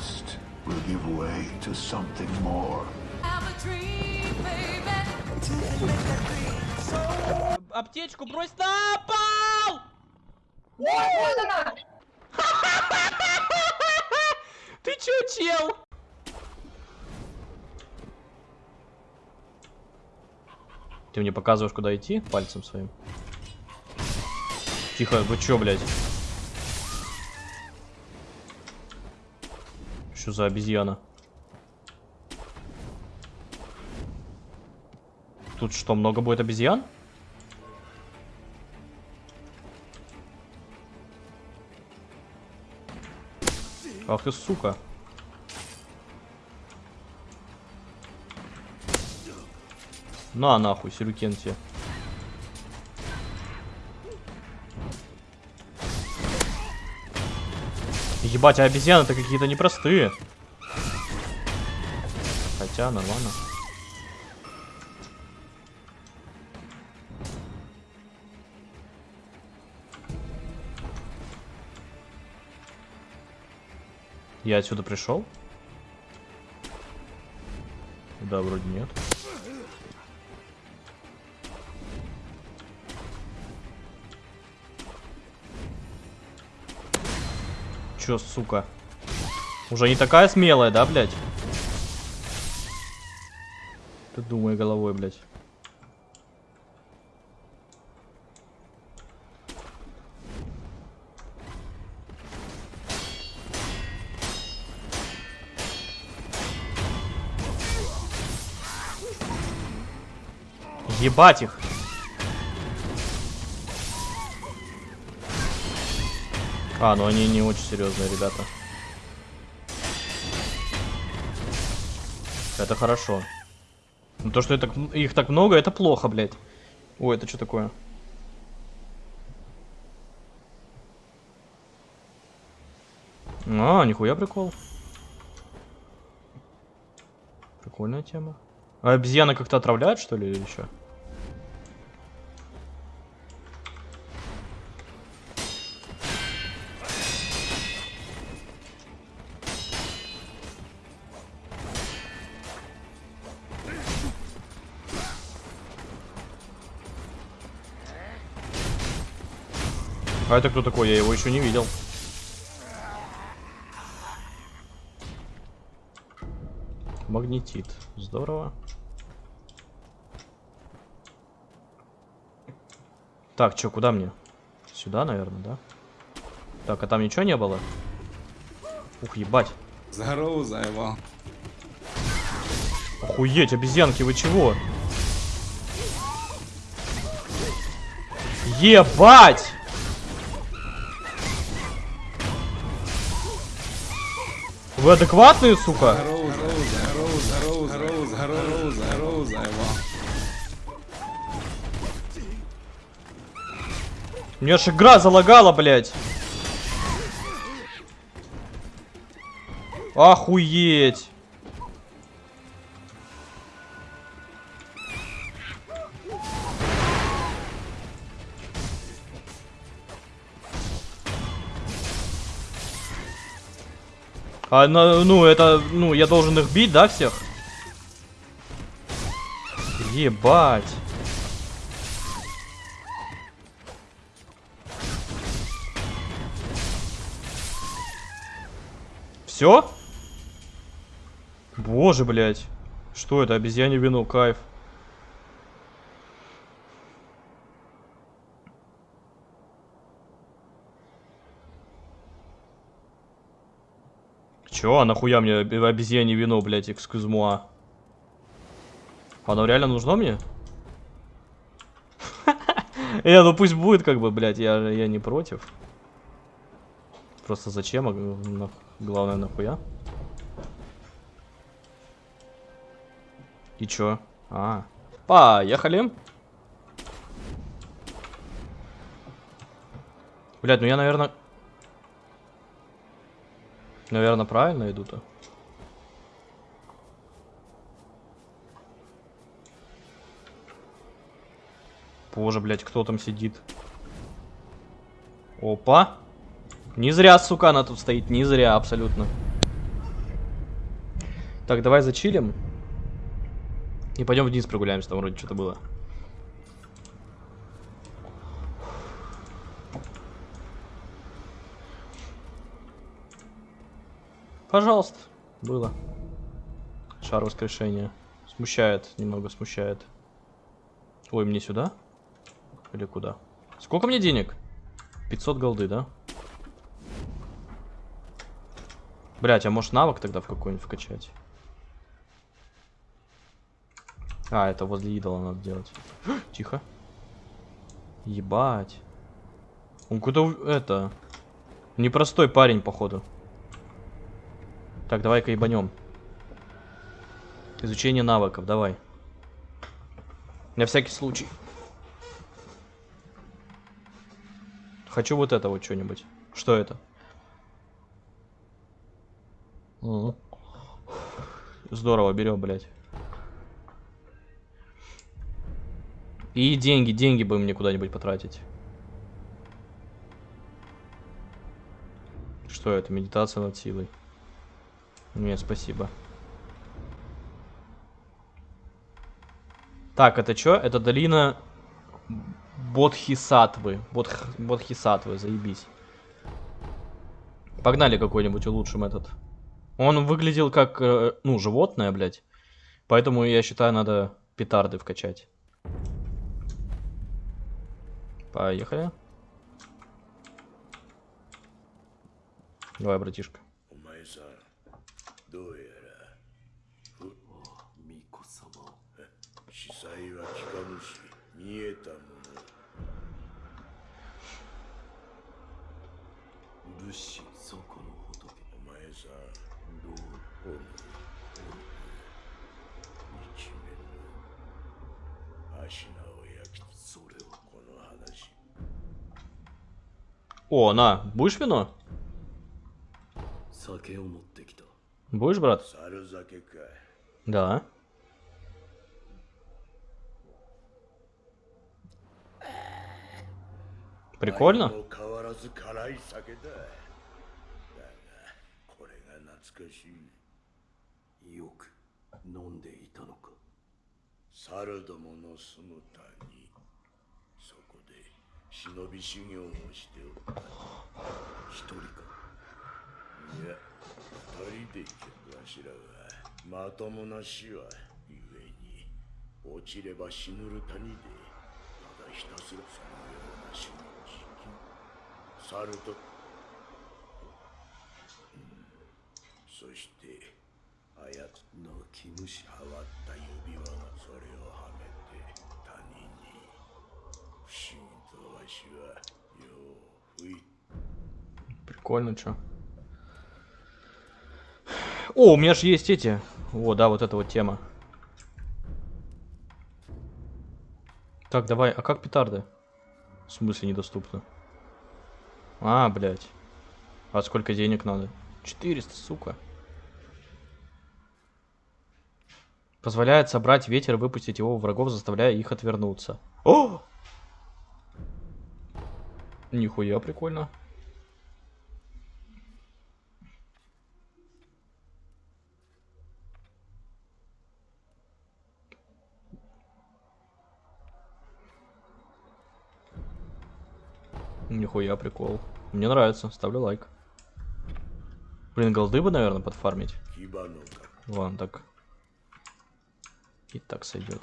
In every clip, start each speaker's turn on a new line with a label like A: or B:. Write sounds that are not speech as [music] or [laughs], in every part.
A: trust will give way to something more.
B: Аптечку брось на пол!
C: Вот она! [laughs]
B: Ты чё, чел? Ты мне показываешь, куда идти пальцем своим? Тихо, вы чё, блядь? Что за обезьяна? Тут что, много будет обезьян? Ах ты сука. На нахуй, сюрюкен тебе. Ебать, а обезьяны-то какие-то непростые. Хотя, нормально. Я отсюда пришел? Да, вроде нет. Чё, сука? Уже не такая смелая, да, блядь? Ты думай головой, блядь. Ебать их. А, ну они не очень серьезные, ребята. Это хорошо. Но то, что это, их так много, это плохо, блядь. Ой, это что такое? А, нихуя прикол. Прикольная тема. А обезьяны как-то отравляют, что ли, или что? А это кто такой? Я его еще не видел. Магнетит. Здорово. Так, что, куда мне? Сюда, наверное, да? Так, а там ничего не было? Ух, ебать.
D: Здорово, заебал.
B: Охуеть, обезьянки, вы чего? Ебать! Вы адекватные, сука? Меня аж игра залагала, блядь. Охуеть. А, ну, это, ну, я должен их бить, да, всех? Ебать. Все? Боже, блядь. Что это? Обезьяне вино, кайф. Чё? А нахуя мне об- обезьяне вино, блядь, экскузмуа? Оно реально нужно мне? [laughs] Э, ну пусть будет, как бы, блядь, я, я не против. Просто зачем? а, Главное, нахуя? И чё? А, поехали. Блядь, ну я, наверное... Наверное, правильно иду-то. Боже, блядь, кто там сидит? Опа. Не зря, сука, она тут стоит. Не зря, абсолютно. Так, давай зачилим. И пойдем вниз прогуляемся, там вроде что-то было. Пожалуйста, было. Шар воскрешения. Смущает, немного смущает. Ой, мне сюда? Или куда? Сколько мне денег? 500 голды, да? Блять, а может навык тогда в какой-нибудь вкачать? А, это возле идола надо делать. [gasps] Тихо. Ебать. Он куда это... Непростой парень, походу. Так, давай-ка ебанем. Изучение навыков, давай. На всякий случай. Хочу вот это вот что-нибудь. Что это? Здорово, берем, блядь. И деньги, деньги бы мне куда-нибудь потратить. Что это? Медитация над силой. Нет, спасибо. Так, это что? Это долина Бодхисатвы. Бодх... Бодхисатвы, заебись. Погнали какой-нибудь улучшим этот. Он выглядел как, э, ну, животное, блядь. Поэтому я считаю, надо петарды вкачать. Поехали. Давай, братишка.
E: お前さんどうやらふ巫女様司祭は聞かぬし見えたもの武士そこの仏お前さんどうおるおる一面の足名を焼きそれをこの話
B: О, на, будешь вино?
E: 酒を持ってきた
B: Будешь, брат? Да. Прикольно?
E: Yeah. も変わらず辛い酒だだがこれが懐かしいよく飲んでいたのか猿どもの住む谷そこで忍び修行をしておった一人かいや二人で客わしらはまともな死はゆえに落ちれば死ぬる谷でただひたすらそのような死の時期猿と、うんそしてあやつ泣き虫はわった指輪がそれをはめて他人に不思議とわしはよう吹い
B: Прикольно, чё. О, у меня же есть эти. О, да, вот эта вот тема. Так, давай, а как петарды? В смысле недоступно? А, блядь. А сколько денег надо? 400, сука. Позволяет собрать ветер и выпустить его в врагов, заставляя их отвернуться. О! Нихуя прикольно. Нихуя прикол. Мне нравится, ставлю лайк. Блин, голды бы, наверное, подфармить. Ладно, так. И так сойдет.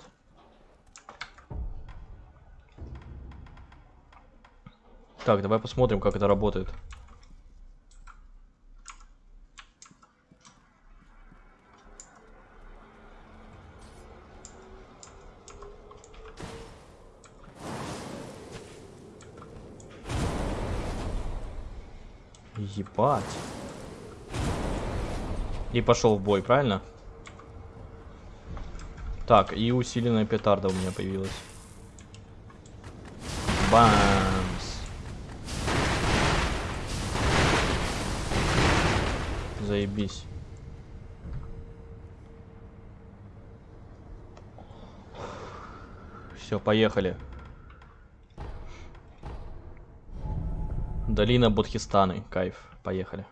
B: Так, давай посмотрим, как это работает. Ебать. И пошел в бой, правильно? Так, и усиленная петарда у меня появилась. Бамс. Заебись. Все, поехали. Долина Бодхистаны. Кайф. Поехали.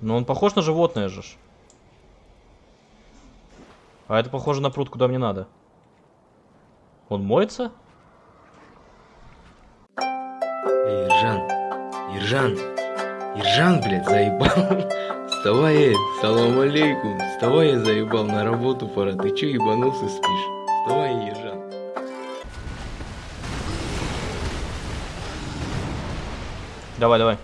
B: Но он похож на животное же. А это похоже на пруд, куда мне надо. Он моется?
F: Иржан. Иржан. Иржан, блядь, заебал. Вставай, эй, салам алейкум. Вставай, я заебал, на работу пора. Ты чё ебанулся, спишь? Вставай, Ержан.
B: Давай, давай.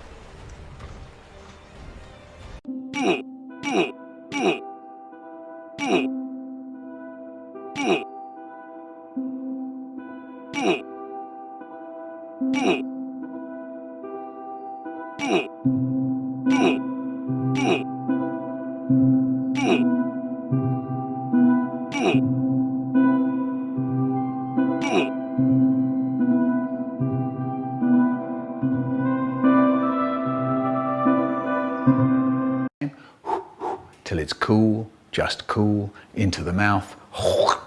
A: Till it's cool, just cool, into the mouth. [laughs]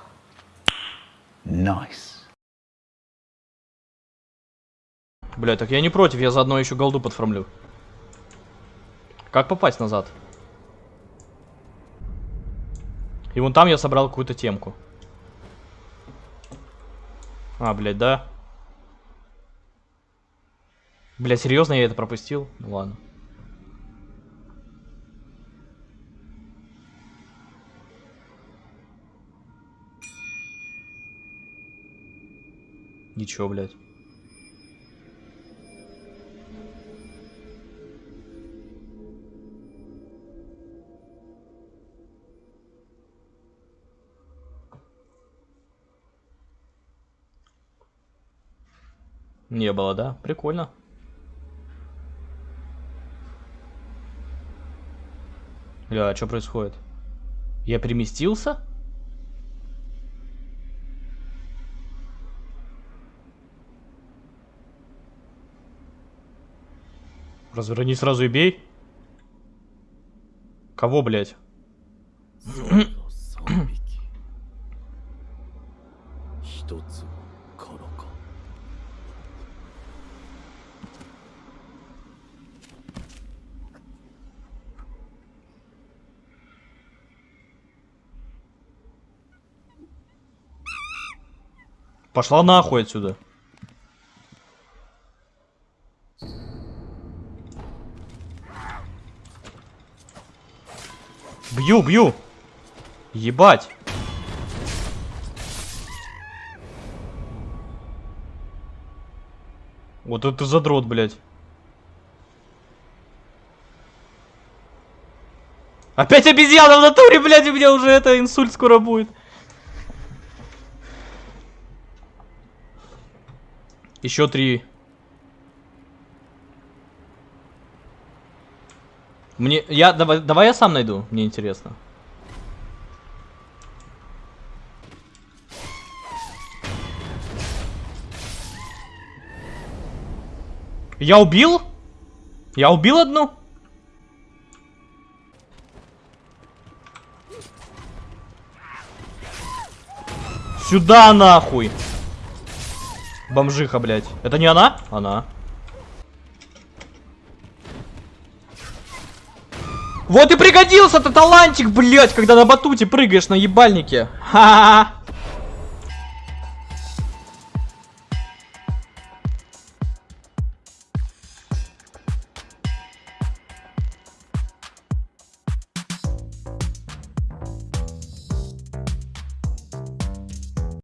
A: Nice.
B: Бля, так я не против, я заодно еще голду подформлю. Как попасть назад? И вон там я собрал какую-то темку. А, блядь, да? Бля, серьезно я это пропустил? Ну ладно. Ничего, блядь. Не было, да? Прикольно. Бля, а что происходит? Я переместился? Разверни сразу и бей. Кого, блядь? Пошла нахуй отсюда. Бью, бью. Ебать. Вот это задрот, блядь. Опять обезьяна в натуре, блядь, у меня уже это инсульт скоро будет. Еще три. Мне, я, давай, давай я сам найду, мне интересно. Я убил? Я убил одну? Сюда нахуй! Бомжиха, блядь. Это не она? Она. Вот и пригодился-то талантик, блядь, когда на батуте прыгаешь на ебальнике. Ха-ха-ха.